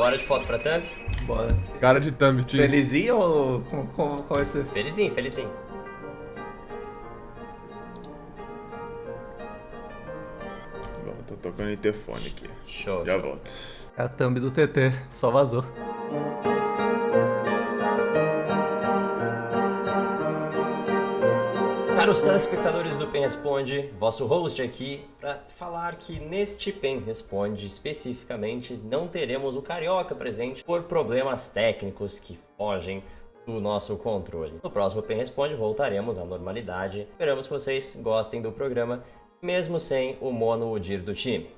Bora de foto pra thumb? Bora. Cara de thumb, time. Felizinho ou como, como, qual vai ser? Felizinho, felizinho. Bom, tô tocando interfone aqui. Show, Já show. volto. É a thumb do TT, só vazou. Para os telespectadores do Pen Responde, vosso host aqui, para falar que neste Pen Responde especificamente não teremos o Carioca presente por problemas técnicos que fogem do nosso controle. No próximo Pen Responde voltaremos à normalidade. Esperamos que vocês gostem do programa, mesmo sem o Mono Udir do time.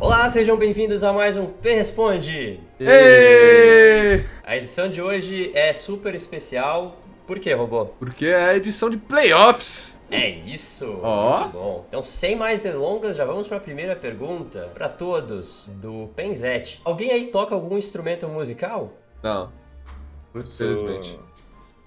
Olá, sejam bem-vindos a mais um Pen Responde! Ei! A edição de hoje é super especial. Por quê, robô? Porque é a edição de playoffs. É isso! Ó. Muito bom. Então, sem mais delongas, já vamos para a primeira pergunta para todos do Penzete. Alguém aí toca algum instrumento musical? Não. Infelizmente.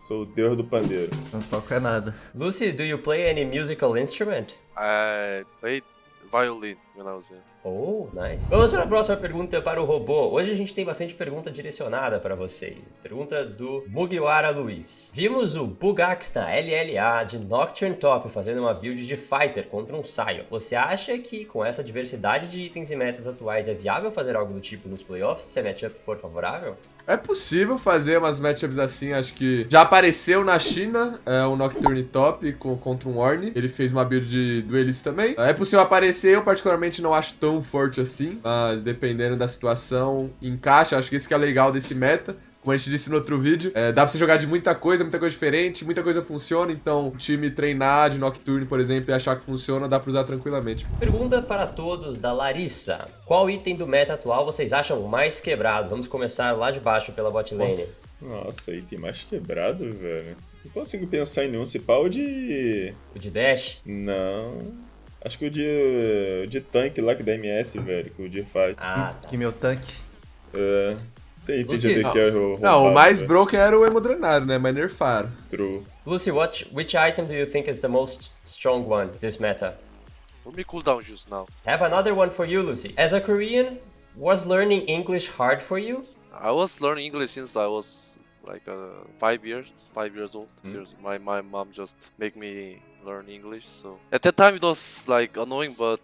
sou o deus do pandeiro. Não toca nada. Lucy, do you play any musical instrument? I played violin young. Oh, nice. Vamos para a próxima pergunta para o robô. Hoje a gente tem bastante pergunta direcionada para vocês. Pergunta do Mugiwara Luiz. Vimos o Bugax na LLA de Nocturne Top fazendo uma build de Fighter contra um Sion. Você acha que com essa diversidade de itens e metas atuais é viável fazer algo do tipo nos playoffs se a matchup for favorável? É possível fazer umas matchups assim, acho que já apareceu na China é, o Nocturne Top com, contra um Ornn. Ele fez uma build de duelista também. É possível aparecer, eu particularmente não acho tão forte assim, mas dependendo da situação, encaixa. Acho que isso que é legal desse meta. Como a gente disse no outro vídeo, é, dá pra você jogar de muita coisa, muita coisa diferente, muita coisa funciona, então o time treinar de Nocturne, por exemplo, e achar que funciona, dá pra usar tranquilamente. Pergunta para todos da Larissa. Qual item do meta atual vocês acham mais quebrado? Vamos começar lá de baixo pela bot lane. Nossa, aí tem mais quebrado, velho. Não consigo pensar em nenhum. Se pau o de. O de Dash? Não. Acho que o de. O de tanque lá que da MS, velho. Que o de faz. Ah, tá. Que meu tanque. É. Tem item Lucy, de AD carry roubado, Não, o mais velho. broken era o Hemodranário, né? Mas nerfaram. True. Lucy, what, which item do you think is the most strong one this meta? Let me cool down just now. Have another one for you, Lucy. As a Korean, was learning English hard for you? I was learning English since I was like uh, five years, five years old. Seriously, my my mom just make me learn English. So at that time it was like annoying, but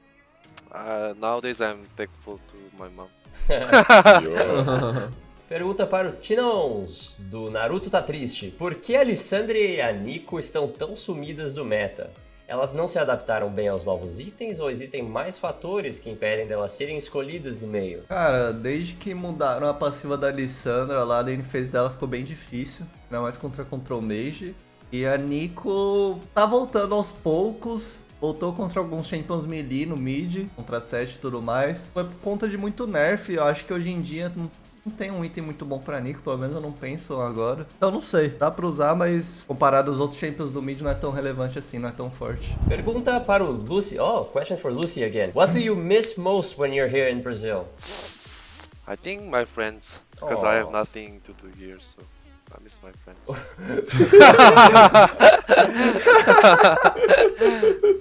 uh, nowadays I'm thankful to my mom. Pergunta para o Tinons, do Naruto Tá Triste. Por que a Lissandre e a Nico estão tão sumidas do meta? Elas não se adaptaram bem aos novos itens ou existem mais fatores que impedem delas serem escolhidas no meio? Cara, desde que mudaram a passiva da Lissandra lá, a lane phase dela ficou bem difícil. Ainda mais contra Control Mage. E a Nico tá voltando aos poucos. Voltou contra alguns champions melee no mid, contra 7 e tudo mais. Foi por conta de muito nerf. Eu acho que hoje em dia não, não tem um item muito bom pra Nico, pelo menos eu não penso agora. Então não sei, dá pra usar, mas comparado aos outros champions do mid não é tão relevante assim, não é tão forte. Pergunta para o Lucy. Oh, question for Lucy again. What do you miss most when you're here in Brazil? I think my friends, because I have Aw. nothing to do here, so I miss my friends.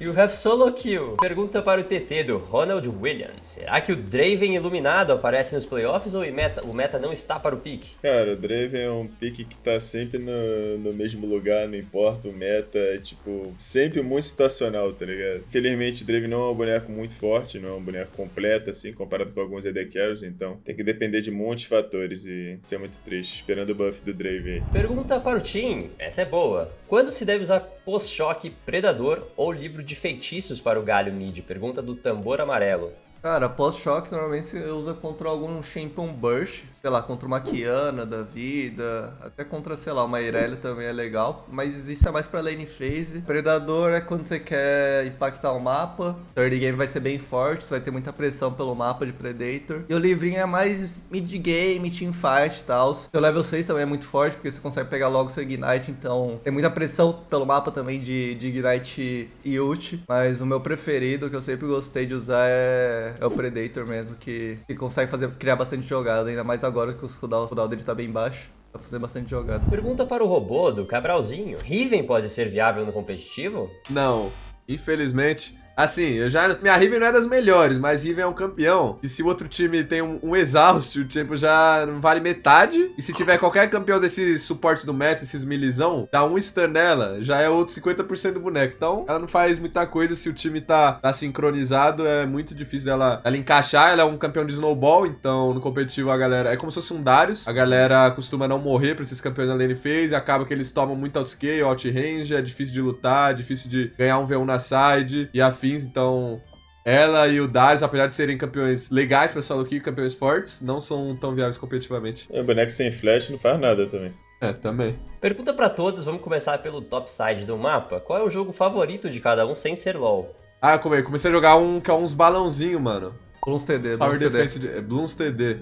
You have solo kill. Pergunta para o TT do Ronald Williams. Será que o Draven iluminado aparece nos playoffs ou o meta, o meta não está para o pique? Cara, o Draven é um pick que tá sempre no, no mesmo lugar, não importa o meta, é tipo, sempre muito situacional, tá ligado? Felizmente o Draven não é um boneco muito forte, não é um boneco completo, assim, comparado com alguns AD Carries, então tem que depender de muitos fatores e isso é muito triste, esperando o buff do Draven. Pergunta para o Tim. Essa é boa. Quando se deve usar post-choque predador ou livro de feitiços para o galho mid? Pergunta do tambor amarelo. Cara, pós-choque normalmente você usa contra algum champion burst, sei lá, contra uma Kiana da vida, até contra, sei lá, uma Irelia também é legal, mas isso é mais pra lane phase. Predador é quando você quer impactar o mapa, third game vai ser bem forte, você vai ter muita pressão pelo mapa de Predator. E o livrinho é mais mid-game, teamfight e tal. Seu level 6 também é muito forte, porque você consegue pegar logo seu Ignite, então tem muita pressão pelo mapa também de, de Ignite e ult, mas o meu preferido, que eu sempre gostei de usar é é o Predator mesmo, que, que consegue fazer, criar bastante jogada, ainda mais agora que o cooldown, o cooldown dele tá bem baixo. Dá pra fazer bastante jogada. Pergunta para o robô do Cabralzinho. Riven pode ser viável no competitivo? Não, infelizmente, Assim, eu já. Minha Riven não é das melhores, mas Riven é um campeão. E se o outro time tem um, um exaust, o tempo já não vale metade. E se tiver qualquer campeão desses suportes do meta, esses milizão, dá um stun nela, já é outro 50% do boneco. Então, ela não faz muita coisa se o time tá, tá sincronizado. É muito difícil dela ela encaixar. Ela é um campeão de snowball, então no competitivo a galera. É como se fosse um Darius. A galera costuma não morrer pra esses campeões da lane phase. Acaba que eles tomam muito outscale, outrange. É difícil de lutar, é difícil de ganhar um V1 na side e afins. Então, ela e o Darius, apesar de serem campeões legais pra solo kill, campeões fortes, não são tão viáveis competitivamente. É, boneco sem flash não faz nada também. É, também. Pergunta pra todos, vamos começar pelo top side do mapa. Qual é o jogo favorito de cada um sem ser LoL? Ah, como é? Comecei a jogar um que é uns balãozinho, mano. Bloons TD, Power Bloons TD. Defense, de, é Bloons TD.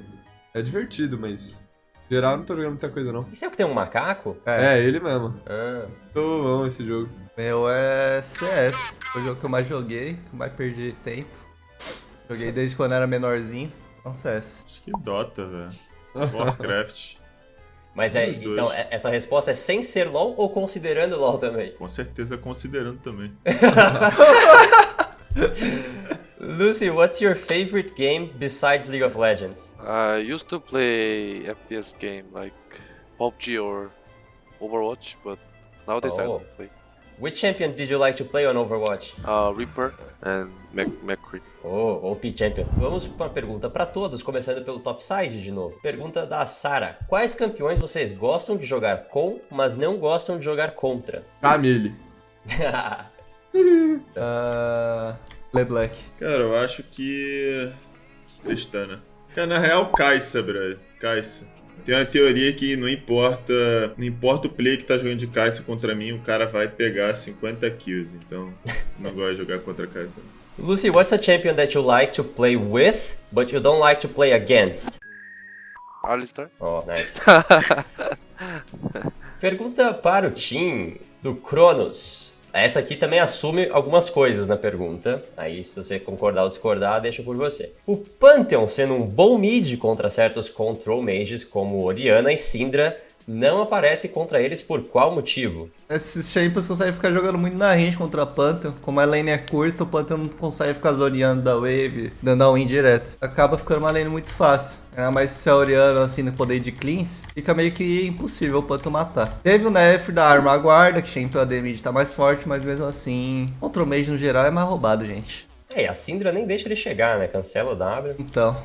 É divertido, mas... Geral, não tô jogando muita coisa, não. Isso é o que tem um macaco? É. É, ele mesmo. Tô bom esse jogo. Meu é CS. Foi o jogo que eu mais joguei, que eu mais perdi tempo. Joguei desde quando era menorzinho. Então CS. Acho que Dota, velho. Warcraft. mas é, então, é- essa resposta é sem ser LoL ou considerando LoL também? Com certeza considerando também. Lucy, what's your favorite game besides League of Legends? I used to play FPS game like PUBG or Overwatch, but nowadays I Oh. don't play. Which champion did you like to play on Overwatch? Uh, Reaper and McCree. Oh, OP Champion. Vamos para uma pergunta para todos, começando pelo top side de novo. Pergunta da Sara. Quais campeões vocês gostam de jogar com, mas não gostam de jogar contra? Camille. Ah, LeBlanc. Cara, eu acho que. Tristana. Cara, na real, Kai'Sa, brother. Kai'Sa. Tem uma teoria que não importa. Não importa o play que tá jogando de Kai'Sa contra mim, o cara vai pegar 50 kills. Então, não gosto de jogar contra Kai'Sa. Lucy, what's a champion that you like to play with, but you don't like to play against? Alistar? Oh, nice. Pergunta para o Tim do Cronos. Essa aqui também assume algumas coisas na pergunta. Aí, se você concordar ou discordar, deixa por você. O Pantheon, sendo um bom mid contra certos control mages como Oriana e Syndra, não aparece contra eles por qual motivo? Esses champions conseguem ficar jogando muito na range contra a Pantheon. Como a lane é curta, o Pantheon não consegue ficar zoneando da wave, dando a win direto. Acaba ficando uma lane muito fácil. Ainda mais se a Oriana, assim, no poder de cleans, fica meio que impossível o Pantheon matar. Teve o nerf da arma guarda, que champion AD mid tá mais forte, mas mesmo assim, contra o mage no geral é mais roubado, gente. É, e a Syndra nem deixa ele chegar, né? Cancela o W. Então,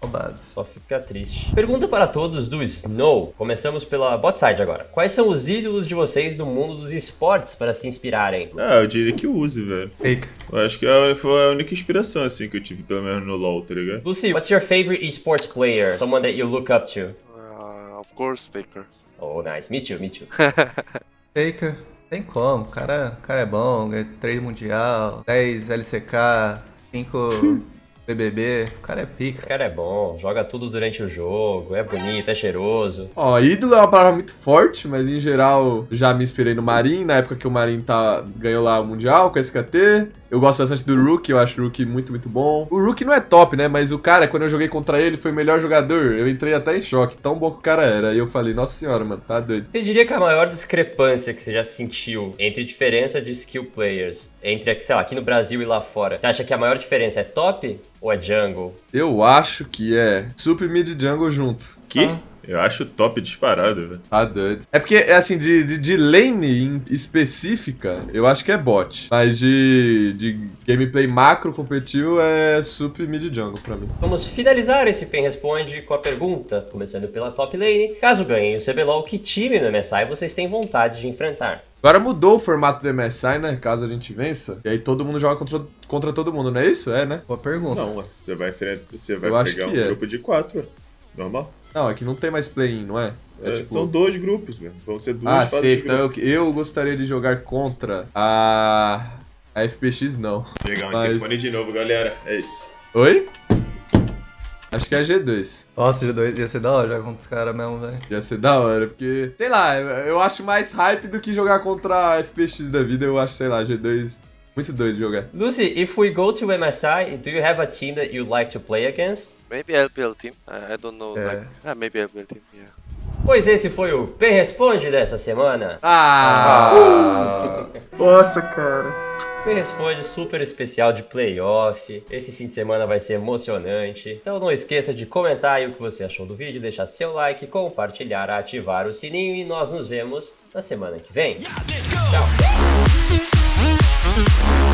roubado. Só fica triste. Pergunta para todos do Snow. Começamos pela bot side agora. Quais são os ídolos de vocês do mundo dos esportes para se inspirarem? Ah, eu diria que use, velho. Fake. Eu acho que é- foi a única inspiração, assim, que eu tive, pelo menos no LoL, tá ligado? Lucy, what's your favorite esports player? Someone that you look up to? Uh, of course, Faker. Oh, nice. Me too, me too. Faker. Tem como, o cara, o cara é bom, ganha 3 mundial, 10 LCK, 5 BBB, o cara é O pica. cara é bom, joga tudo durante o jogo, é bonito, é cheiroso. Ó, ídolo é uma palavra muito forte, mas em geral já me inspirei no Marin, na época que o Marin tá, ganhou lá o Mundial com a SKT. Eu gosto bastante do Rook, eu acho o Rook muito, muito bom. O Rook não é top, né? Mas o cara, quando eu joguei contra ele, foi o melhor jogador. Eu entrei até em choque, tão bom que o cara era. E eu falei, nossa senhora, mano, tá doido. Você diria que a maior discrepância que você já sentiu entre diferença de skill players, entre, sei lá, aqui no Brasil e lá fora, você acha que a maior diferença é top ou é jungle? Eu acho que é Super Mid Jungle junto. Que? Ah. Eu acho top disparado, velho. Tá doido. É porque, é assim, de, de, de lane em específica, eu acho que é bot. Mas de, de gameplay macro competitivo é Super Mid Jungle pra mim. Vamos finalizar esse Pen Responde com a pergunta, começando pela top lane. Caso ganhem o CBLOL, que time no MSI vocês têm vontade de enfrentar? Agora mudou o formato do MSI, né? Caso a gente vença. E aí todo mundo joga contra, contra todo mundo, não é isso? É, né? Boa pergunta. Não, você vai, enfrentar- você vai Eu pegar um é. grupo de quatro. Normal. Não, é que não tem mais play-in, não é? É, É, tipo... São dois grupos, velho. Vão ser duas Ah, fases safe. de Então eu, eu gostaria de jogar contra a... A FPX, não. Pegar um mas- interfone de novo, galera. É isso. Oi? Acho que é G2. Nossa, G2 ia ser da hora jogar contra os caras mesmo, velho. Ia ser da hora, porque... Sei lá, eu acho mais hype do que jogar contra a FPX da vida. Eu acho, sei lá, G2... Muito doido de jogar. Lucy, if we go to MSI, do you have a team that you'd like to play against? Maybe LPL team. I, I don't know. Yeah. Like, ah, maybe LPL team. Yeah. Pois esse foi o Pen Responde dessa semana. Ah! Nossa, cara. Pen Responde super especial de playoff. Esse fim de semana vai ser emocionante. Então não esqueça de comentar aí o que você achou do vídeo, deixar seu like, compartilhar, ativar o sininho e nós nos vemos na semana que vem. Tchau! Mm-hmm.